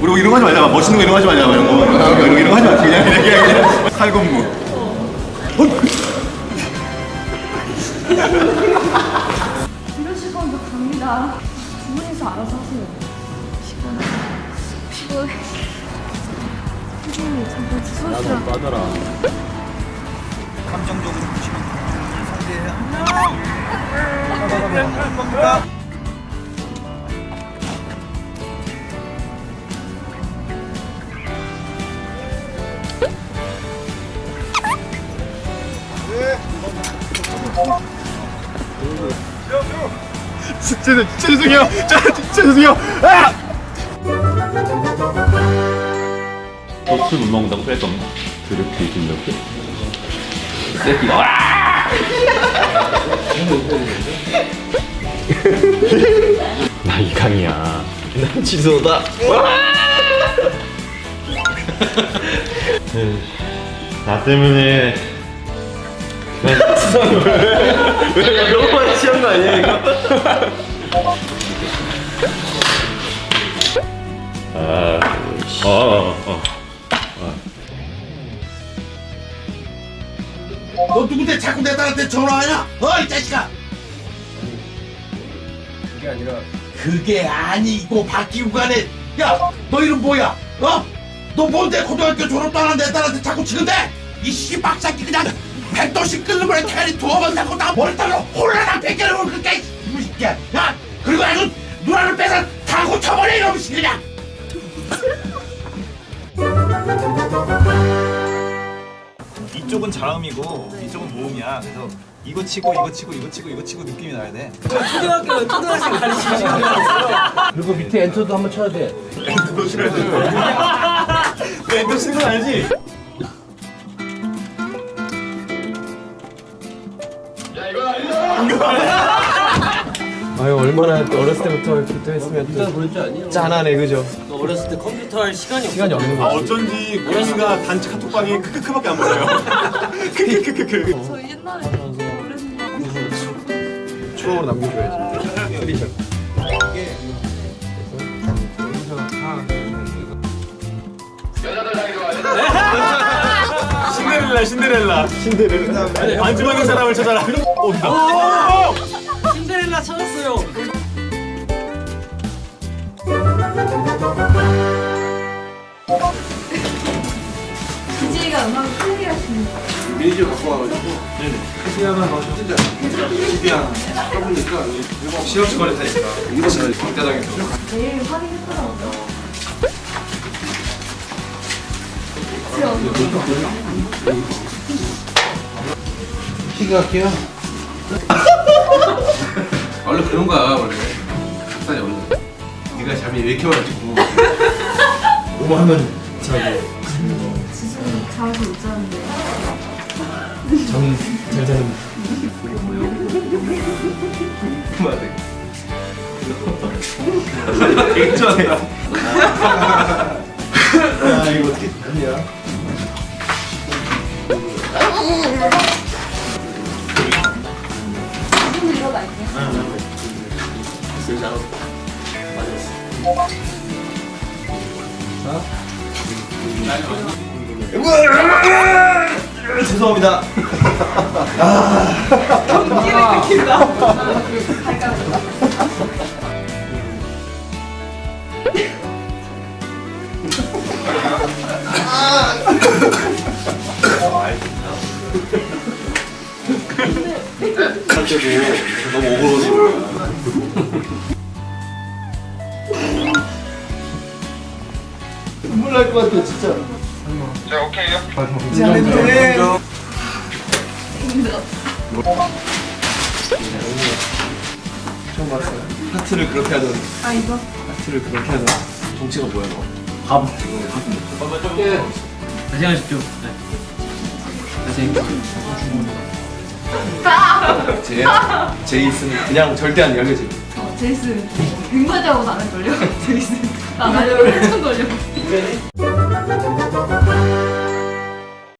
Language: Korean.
우리 이런 거 하지 말자. 멋있는 거 이런 거 하지 말자. 이런 거. 이런 거, 이런 거 하지 마. 그냥 그냥 그냥, 그냥. 칼군무. 이러실 건저 갑니다. 두 분이서 알아서 하세요. 피곤해. 피곤해. 선생님 잠깐 빠져라. 감정적으로 무시는 상대의 할 겁니다. 진짜 진짜 죄송해요. 죄송해요. 아! 너술 못 먹는다고 뺄 겁니다. 그렇게 이긴다 고? 새끼가 와! 나 이강이야. 난 지소다. 나 때문에 왜 너무 많이 취한 거 아니야 이거? 아, 어, 어, 어. 너 누군데 자꾸 내 딸한테 전화하냐? 어, 이 자식아! 그게 아니라. 그게 아니고 바뀌고 가네. 야, 너 이름 뭐야? 어? 너 뭔데 고등학교 졸업도 안 한 내 딸한테 자꾸 치는데? 이 박사기 그냥 백도씩 끓는 거에 대가리 두어 번 닦고 나 머리털로 홀라당 베개를 올 그니까 이 새끼야. 야, 그리고 아주 이쪽은 자음이고 이쪽은 모음이야. 그래서 이거 치고 이거 치고 이거 치고 이거 치고 느낌이 나야 돼. 그리고 밑에 엔터도 한번 쳐야 돼. 너 쓰는 건 알지? 아유 얼마나 어렸을 때부터 이렇게 했으면 또 짠하네 그죠? 어렸을 때 컴퓨터 할 시간이 없어. 시간이 없는 아 거지 어쩐지 고양이가 단체 카톡방에 크크크밖에 안 보여요. 크크크크크. 저 옛날에 어렸을 추억으로 남겨줘야지 신데렐라 신데렐라 신데렐라 마지막인 사람을 찾아라. 신데렐라 찾았어요. BJ가 음악을 클리어하십니다. 매니저 갖고 와가지고 시야만 넣어줘 진짜 시야 써보니까 시합치 거리타니까. 이것은 광대당에서 내일 확인했더라고요. 키가 키야? 원래 그런 거야 원래. 닭다리 원래. 네가 잠이 왜 이렇게 와가지고. 오만은 자고. 지수는 자주 못 자는데. 잠이 잘 자는 그만해 되게 좋아한다 아 이거 어떻게 하냐 지수는 일어날게요. 죄송합니다. 너무 오버로지. 눈물 날 것 같아 진짜 처음 봤어요 하트를 그렇게 하던 아 이거 하트를 그렇게 하던 정체가 뭐야 너? 안녕하십시오. 제 제이슨 그냥 절대 안 열려지 어, 제이슨 백마디 하고 나는 걸려. 제이슨 나 나를 엄청 걸려.